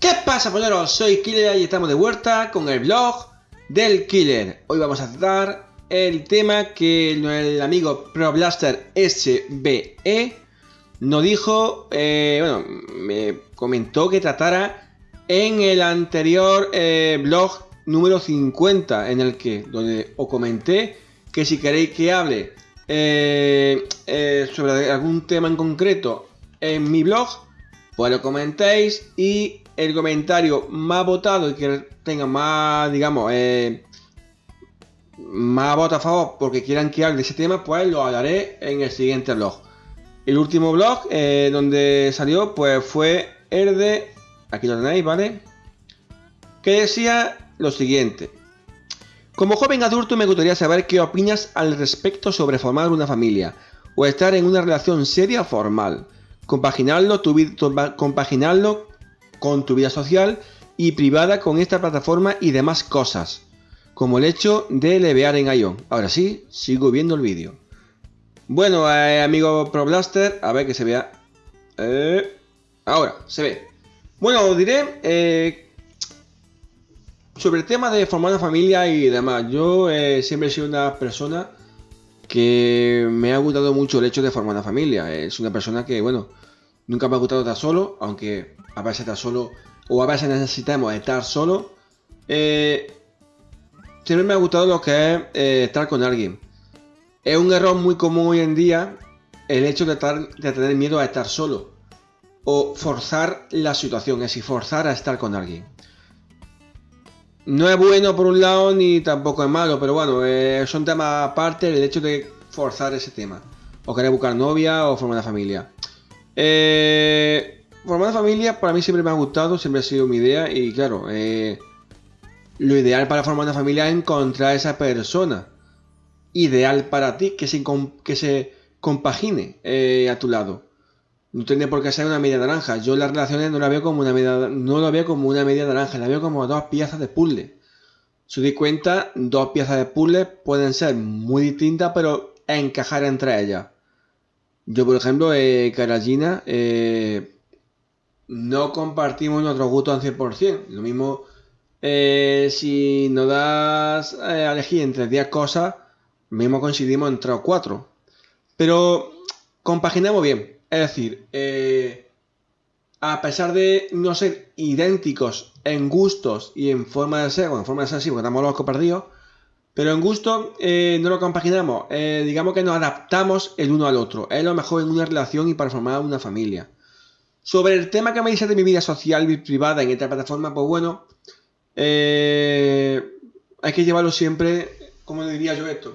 ¿Qué pasa, polleros? Soy Killer y estamos de vuelta con el blog del Killer. Hoy vamos a tratar el tema que el amigo ProBlaster SBE nos dijo, eh, bueno, me comentó que tratara en el anterior eh, blog número 50, en el que, donde os comenté que si queréis que hable eh, sobre algún tema en concreto en mi blog, pues lo comentéis y el comentario más votado y que tenga más, digamos, eh, más votos a favor porque quieran que hable de ese tema, pues lo hablaré en el siguiente blog. El último blog eh, donde salió, pues fue el de, aquí lo tenéis, ¿vale? Que decía lo siguiente. Como joven adulto me gustaría saber qué opinas al respecto sobre formar una familia o estar en una relación seria formal. Compaginarlo, tu, compaginarlo con tu vida social y privada con esta plataforma y demás cosas, como el hecho de levear en Ion. Ahora sí, sigo viendo el vídeo. Bueno, eh, amigo ProBlaster, a ver que se vea. Eh, ahora, se ve. Bueno, os diré eh, sobre el tema de formar una familia y demás. Yo siempre he sido una persona que me ha gustado mucho el hecho de formar una familia. Es una persona que, bueno, Nunca me ha gustado estar solo, aunque a veces estar solo o a veces necesitamos estar solo. Eh, siempre me ha gustado lo que es eh, estar con alguien. Es un error muy común hoy en día el hecho de, tener miedo a estar solo o forzar la situación, es decir, forzar a estar con alguien. No es bueno por un lado ni tampoco es malo, pero bueno, eh, son temas aparte el hecho de forzar ese tema. O querer buscar novia o formar una familia. Eh, formar familia para mí siempre me ha gustado, siempre ha sido mi idea y claro, eh, lo ideal para formar una familia es encontrar a esa persona ideal para ti, que se, que se compagine eh, a tu lado. No tiene por qué ser una media naranja. Yo las relaciones no la veo como una media, no la veo como una media naranja, la veo como dos piezas de puzzle. Si di cuenta, dos piezas de puzzle pueden ser muy distintas, pero encajar entre ellas. Yo, por ejemplo, eh, Caragina, eh, no compartimos nuestros gustos al 100%. Lo mismo eh, si nos das eh, a elegir entre 10 cosas, mismo coincidimos entre 4. Pero compaginamos bien. Es decir, a pesar de no ser idénticos en gustos y en forma de ser, bueno, en forma de ser sí, porque estamos locos perdidos, pero en gusto eh, no lo compaginamos, eh, digamos que nos adaptamos el uno al otro. Es lo mejor en una relación y para formar una familia. Sobre el tema que me dice de mi vida social y privada en esta plataforma, pues bueno, eh, hay que llevarlo siempre, como diría yo esto.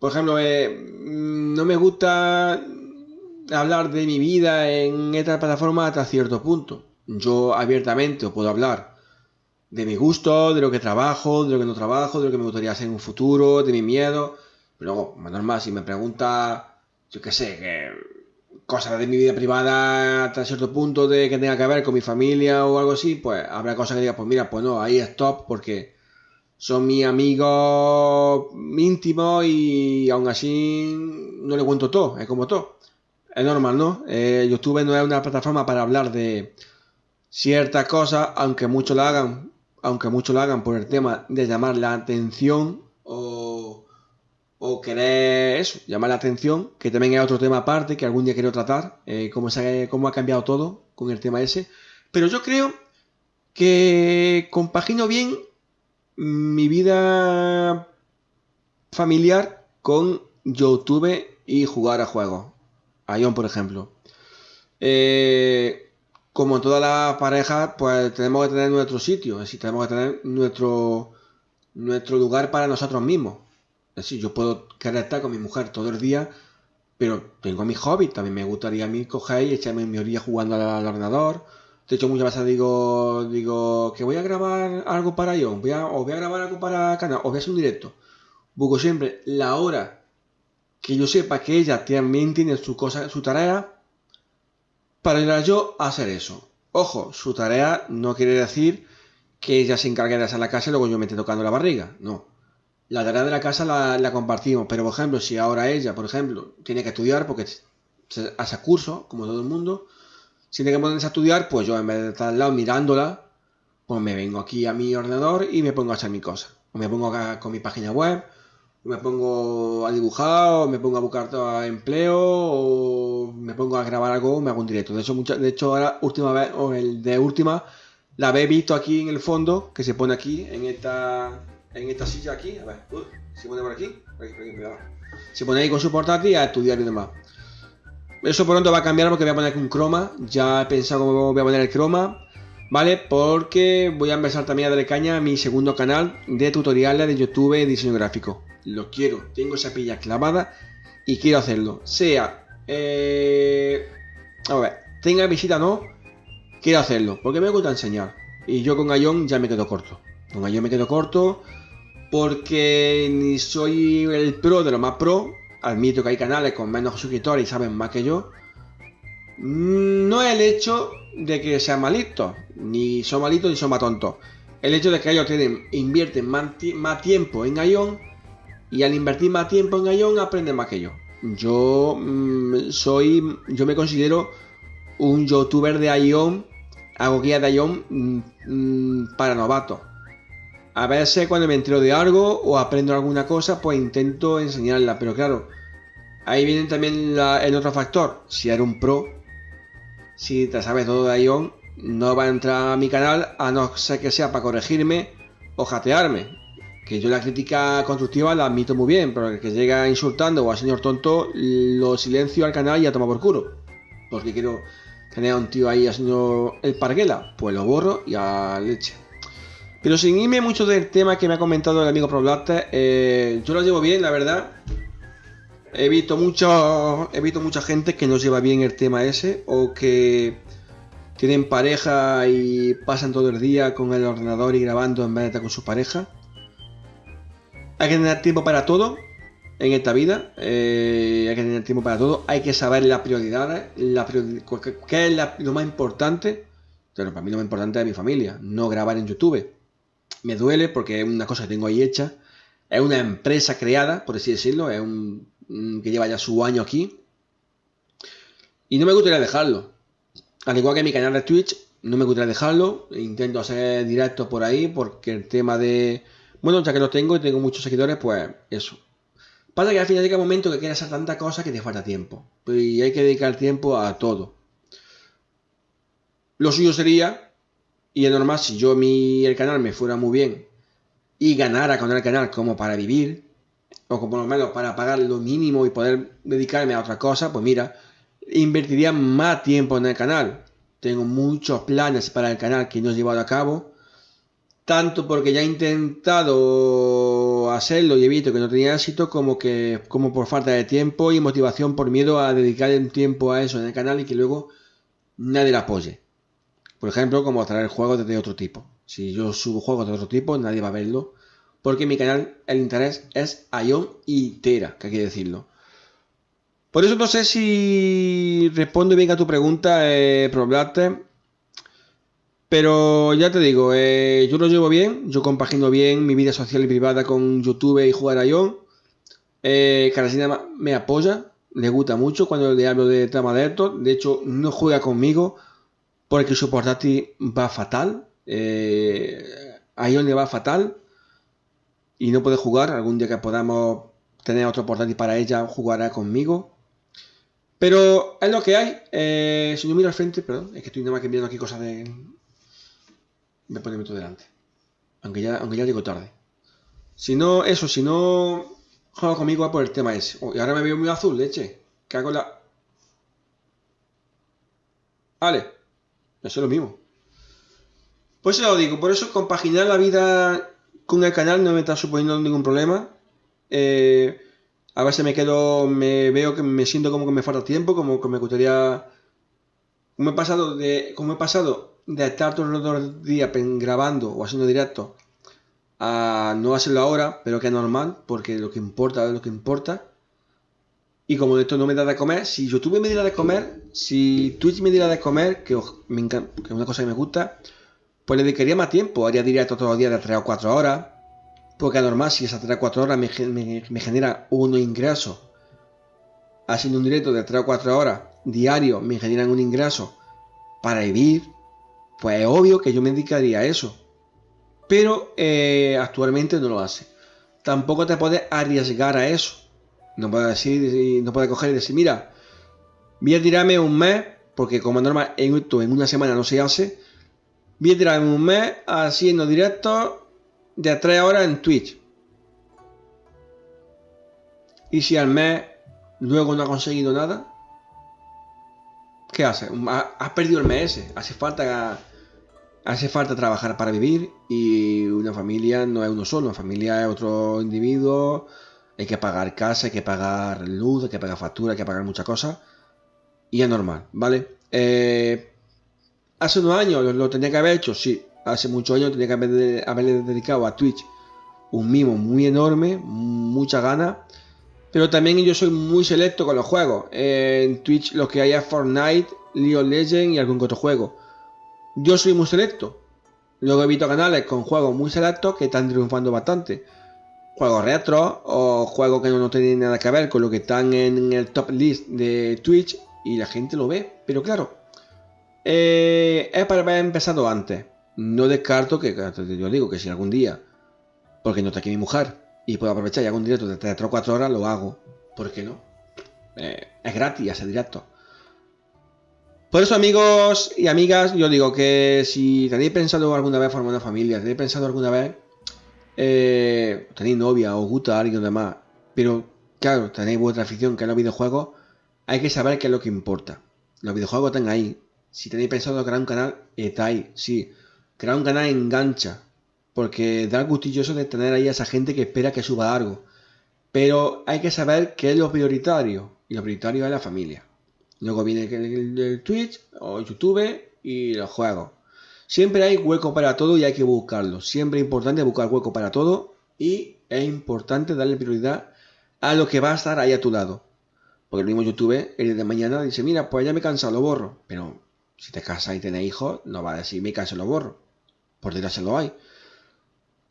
Por ejemplo, no me gusta hablar de mi vida en esta plataforma hasta cierto punto. Yo abiertamente os puedo hablar de mi gusto, de lo que trabajo, de lo que no trabajo, de lo que me gustaría hacer en un futuro, de mi miedo. Pero luego, más normal, si me pregunta, yo qué sé, que cosas de mi vida privada hasta cierto punto de que tenga que ver con mi familia o algo así, pues habrá cosas que diga, pues mira, pues no, ahí stop porque son mis amigos íntimos y aún así no le cuento todo, es como todo. Es normal, ¿no? Eh, YouTube no es una plataforma para hablar de ciertas cosas, aunque muchos la hagan aunque muchos lo hagan por el tema de llamar la atención o, o querer eso, llamar la atención, que también hay otro tema aparte que algún día quiero tratar, eh, cómo, se, cómo ha cambiado todo con el tema ese. Pero yo creo que compagino bien mi vida familiar con YouTube y jugar a juegos. Ion, por ejemplo. Eh, como todas las parejas, pues tenemos que tener nuestro sitio, es decir, tenemos que tener nuestro, nuestro lugar para nosotros mismos. Es decir, yo puedo querer estar con mi mujer todo el día, pero tengo mi hobby, también me gustaría a mí coger y echarme mi orilla jugando al, ordenador. De hecho, muchas veces digo, digo que voy a grabar algo para yo, voy a, voy a grabar algo para canal, o voy a hacer un directo. Busco siempre la hora que yo sepa que ella también tiene su cosa, su tarea, para ayudar yo a hacer eso. Ojo, su tarea no quiere decir que ella se encargue de hacer la casa y luego yo me esté tocando la barriga. No. La tarea de la casa la, compartimos. Pero, por ejemplo, si ahora ella, por ejemplo, tiene que estudiar porque hace curso, como todo el mundo, si tiene que ponerse a estudiar, pues yo en vez de estar al lado mirándola, pues me vengo aquí a mi ordenador y me pongo a hacer mi cosa. O me pongo acá con mi página web, me pongo a dibujar, o me pongo a buscar empleo, o me pongo a grabar algo, me hago un directo. De hecho, de hecho ahora, última vez, o el de última, la habéis visto aquí en el fondo, que se pone aquí, en esta, en esta silla aquí. A ver, se pone por aquí, por aquí, por aquí Se pone ahí con su portátil a estudiar y demás. Eso pronto va a cambiar porque voy a poner un croma. Ya he pensado cómo voy a poner el croma. ¿Vale? Porque voy a empezar también a darle caña a mi segundo canal de tutoriales de YouTube de diseño gráfico. Lo quiero. Tengo esa pilla clavada y quiero hacerlo. Sea... Eh... A ver. Tenga visita o no. Quiero hacerlo. Porque me gusta enseñar. Y yo con Ion ya me quedo corto. Con Ion me quedo corto. Porque ni soy el pro de lo más pro admito que hay canales con menos suscriptores y saben más que yo, mm, no es el hecho de que sean malitos, ni son malitos ni son más tontos. El hecho de que ellos tienen, invierten más, tiempo en Ion y al invertir más tiempo en Ion aprenden más que yo. Yo mm, soy, yo me considero un youtuber de Ion, hago guía de Ion mm, para novatos. A veces cuando me entero de algo o aprendo alguna cosa, pues intento enseñarla. Pero claro, ahí viene también el otro factor. Si eres un pro, si te sabes todo de Ion, no va a entrar a mi canal a no ser que sea para corregirme o jatearme. Que yo la crítica constructiva la admito muy bien, pero el que llega insultando o al señor tonto, lo silencio al canal y a tomar por culo. Porque quiero tener a un tío ahí haciendo el parguela, pues lo borro y a leche. Pero sin irme mucho del tema que me ha comentado el amigo ProBlaster, eh, yo lo llevo bien, la verdad. He visto, mucho, he visto mucha gente que no lleva bien el tema ese o que tienen pareja y pasan todo el día con el ordenador y grabando en vez con su pareja. Hay que tener tiempo para todo en esta vida. Eh, hay que tener tiempo para todo. Hay que saber las prioridades. La ¿Qué es lo más importante? Bueno, para mí lo más importante es mi familia. No grabar en YouTube me duele porque es una cosa que tengo ahí hecha. Es una empresa creada, por así decirlo, es un, que lleva ya su año aquí. Y no me gustaría dejarlo. Al igual que mi canal de Twitch, no me gustaría dejarlo. Intento hacer directos por ahí porque el tema de... Bueno, ya que lo tengo y tengo muchos seguidores, pues eso. Pasa que al final llega un momento que quieres hacer tanta cosa que te falta tiempo. Y hay que dedicar tiempo a todo. Lo suyo sería y es normal, si yo mi, el canal me fuera muy bien y ganara con el canal como para vivir, o como por lo menos para pagar lo mínimo y poder dedicarme a otra cosa, pues mira, invertiría más tiempo en el canal. Tengo muchos planes para el canal que no he llevado a cabo. Tanto porque ya he intentado hacerlo y he visto que no tenía éxito, como que como por falta de tiempo y motivación por miedo a dedicar un tiempo a eso en el canal y que luego nadie lo apoye. Por ejemplo, como traer juegos de otro tipo. Si yo subo juegos de otro tipo, nadie va a verlo. Porque en mi canal el interés es Ion y Tera, que hay que decirlo. Por eso no sé si respondo bien a tu pregunta, eh, Pero ya te digo, eh, yo lo llevo bien, yo compagino bien mi vida social y privada con YouTube y jugar a Ion. Eh, me apoya, le gusta mucho cuando le hablo de tema de esto. De hecho, no juega conmigo porque su portátil va fatal. Eh, a Ion le va fatal y no puede jugar. Algún día que podamos tener otro portátil para ella, jugará conmigo. Pero es lo que hay. Eh, si yo miro al frente, perdón, es que estoy nada más que viendo aquí cosas de. Me pone todo delante. Aunque ya, aunque ya llego tarde. Si no, eso, si no juega conmigo va por el tema ese. y ahora me veo muy azul, leche. ¿Qué hago la. Vale. Eso es lo mismo. Pues eso lo digo, por eso compaginar la vida con el canal no me está suponiendo ningún problema. Eh, a veces me quedo, me veo que me siento como que me falta tiempo, como que me gustaría... Como he pasado de, como he pasado de estar todos los días grabando o haciendo directo a no hacerlo ahora, pero que es normal, porque lo que importa es lo que importa. Y como esto no me da de comer, si YouTube me diera de comer, si Twitch me diera de comer, que, me encanta, que es una cosa que me gusta, pues le dedicaría más tiempo. Haría directo todos los días de 3 o 4 horas. Porque es normal, si esas 3 o 4 horas me, me, genera un ingreso, haciendo un directo de 3 o 4 horas diario, me generan un ingreso para vivir, pues es obvio que yo me dedicaría a eso. Pero eh, actualmente no lo hace. Tampoco te puedes arriesgar a eso. No puedes decir, no puedes coger y decir, mira, voy a tirarme un mes, porque como normal en en una semana no se hace, voy a tirarme un mes haciendo directos de 3 horas en Twitch. Y si al mes luego no ha conseguido nada, ¿qué hace? Has perdido el mes Hace falta, hace falta trabajar para vivir y una familia no es uno solo, una familia es otro individuo. Hay que pagar casa, hay que pagar luz, hay que pagar factura, hay que pagar muchas cosas. Y es normal, ¿vale? Eh, hace unos años lo, tenía que haber hecho, sí. Hace muchos años tenía que haber, haberle dedicado a Twitch un mimo muy enorme, mucha ganas pero también yo soy muy selecto con los juegos. En Twitch lo que hay es Fortnite, League of Legends y algún otro juego. Yo soy muy selecto. Luego he visto canales con juegos muy selectos que están triunfando bastante. Juegos retro o juegos que no, tienen nada que ver con lo que están en el top list de Twitch y la gente lo ve. Pero claro, eh, es para haber empezado antes. No descarto que, yo digo que si algún día, porque no está aquí mi mujer, y puedo aprovechar y hago un directo de 3 o 4 horas, lo hago. ¿Por qué no? Eh, es gratis ese directo. Por eso, amigos y amigas, yo digo que si tenéis pensado alguna vez formar una familia, tenéis pensado alguna vez eh, tenéis novia o gusta a alguien demás, pero claro, tenéis vuestra afición que es los videojuegos, hay que saber qué es lo que importa. Los videojuegos están ahí. Si tenéis pensado crear un canal, está ahí. Sí, crear un canal engancha. Porque da gustilloso de tener ahí a esa gente que espera que suba algo. Pero hay que saber qué es lo prioritario. Y lo prioritario es la familia. Luego viene el, Twitch o YouTube y los juegos. Siempre hay hueco para todo y hay que buscarlo. Siempre es importante buscar hueco para todo y es importante darle prioridad a lo que va a estar ahí a tu lado. Porque el mismo YouTube, el de mañana, dice, mira, pues ya me he cansado, lo borro. Pero si te casas y tienes hijos, no va a decir, me canso, lo borro. Por se lo hay.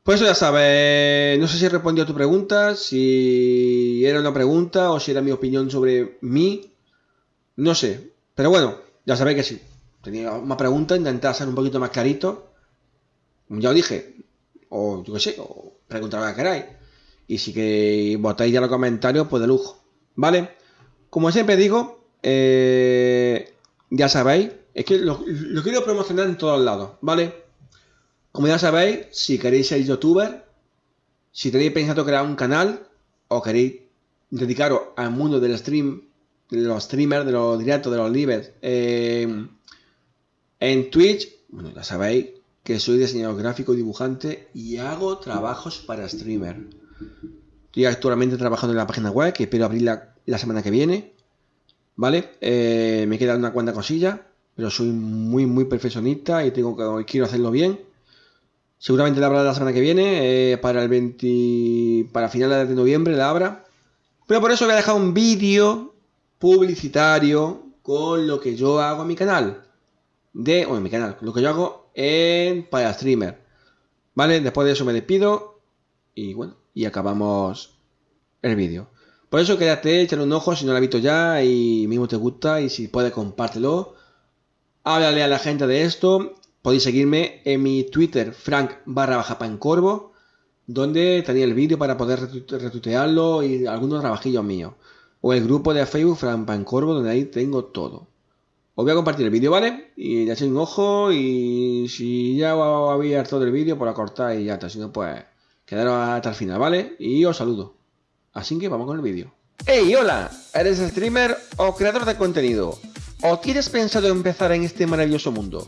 Pues eso ya sabes, no sé si he respondido a tu pregunta, si era una pregunta o si era mi opinión sobre mí, no sé, pero bueno, ya sabéis que sí. Tenía una pregunta, intenté hacer un poquito más clarito, ya os dije, o yo qué sé, o preguntar lo que queráis. Y si que votáis ya los comentarios, pues de lujo, ¿vale? Como siempre digo, eh, ya sabéis, es que lo quiero promocionar en todos lados, ¿vale? Como ya sabéis, si queréis ser youtuber, si tenéis pensado crear un canal o queréis dedicaros al mundo del stream, de los streamers, de los directos, de los lives, eh, en Twitch, bueno, ya sabéis que soy diseñador gráfico y dibujante y hago trabajos para streamer. Estoy actualmente trabajando en la página web que espero abrirla la semana que viene. ¿Vale? Eh, me queda una cuanta cosilla, pero soy muy, muy perfeccionista y tengo que quiero hacerlo bien. Seguramente la habrá la semana que viene, eh, para el 20, para finales de noviembre la habrá. Pero por eso voy a dejar un vídeo publicitario con lo que yo hago en mi canal. De, o en mi canal, lo que yo hago en para streamer. ¿Vale? Después de eso me despido. Y bueno, y acabamos el vídeo. Por eso quédate, échale un ojo si no lo has visto ya y mismo te gusta y si puedes compártelo. Háblale a la gente de esto Podéis seguirme en mi Twitter, frank barra baja pancorvo, donde tenía el vídeo para poder retuitearlo y algunos trabajillos míos. O el grupo de Facebook Frank Pancorvo, donde ahí tengo todo. Os voy a compartir el vídeo, ¿vale? Y ya echéis un ojo y si ya había todo el vídeo, pues lo cortáis y ya está. Si no, pues quedaros hasta el final, ¿vale? Y os saludo. Así que vamos con el vídeo. ¡Hey, hola! ¿Eres streamer o creador de contenido? ¿O tienes pensado empezar en este maravilloso mundo?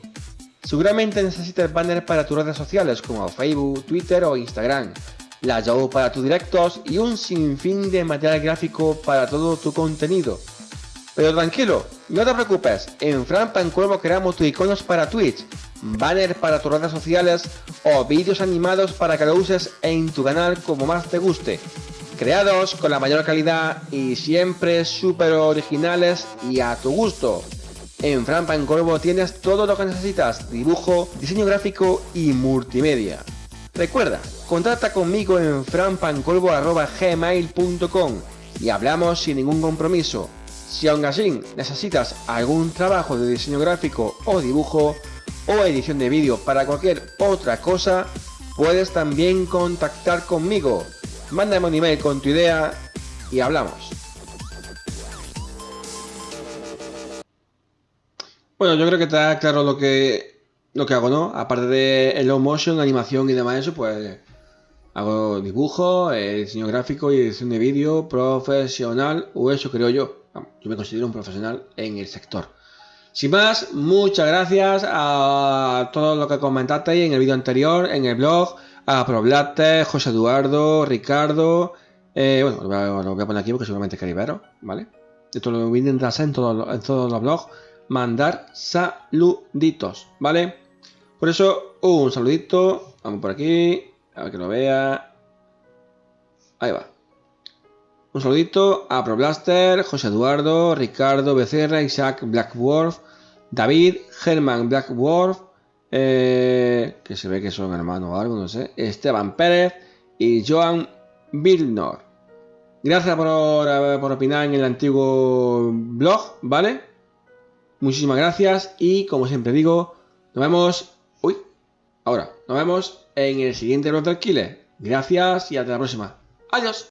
Seguramente necesitas banners para tus redes sociales como Facebook, Twitter o Instagram, la Yahoo para tus directos y un sinfín de material gráfico para todo tu contenido. Pero tranquilo, no te preocupes, en Fran Pancuervo creamos tus iconos para Twitch, banners para tus redes sociales o vídeos animados para que lo uses en tu canal como más te guste. Creados con la mayor calidad y siempre súper originales y a tu gusto. En Fran Pancorvo tienes todo lo que necesitas, dibujo, diseño gráfico y multimedia. Recuerda, contacta conmigo en franpancorvo.gmail.com y hablamos sin ningún compromiso. Si aún así necesitas algún trabajo de diseño gráfico o dibujo o edición de vídeo para cualquier otra cosa, puedes también contactar conmigo. Mándame un email con tu idea y hablamos. Bueno, yo creo que está claro lo que, lo que hago, ¿no? Aparte de low motion, animación y demás eso, pues hago dibujo, eh, diseño gráfico y edición de vídeo profesional, o eso creo yo. Yo me considero un profesional en el sector. Sin más, muchas gracias a todos los que comentasteis en el vídeo anterior, en el blog, a Problatte, José Eduardo, Ricardo, eh, bueno, lo voy, a, poner aquí porque seguramente queréis verlo, ¿vale? Esto lo voy a intentar hacer en, en todos los blogs mandar saluditos, ¿vale? Por eso, un saludito, vamos por aquí, a ver que lo vea. Ahí va. Un saludito a ProBlaster, José Eduardo, Ricardo Becerra, Isaac Blackworth, David, Germán Blackworth, eh, que se ve que son hermanos o algo, no sé, Esteban Pérez y Joan Vilnor. Gracias por, por opinar en el antiguo blog, ¿vale? Muchísimas gracias y como siempre digo, nos vemos... Uy, ahora, nos vemos en el siguiente del Killer. Gracias y hasta la próxima. Adiós.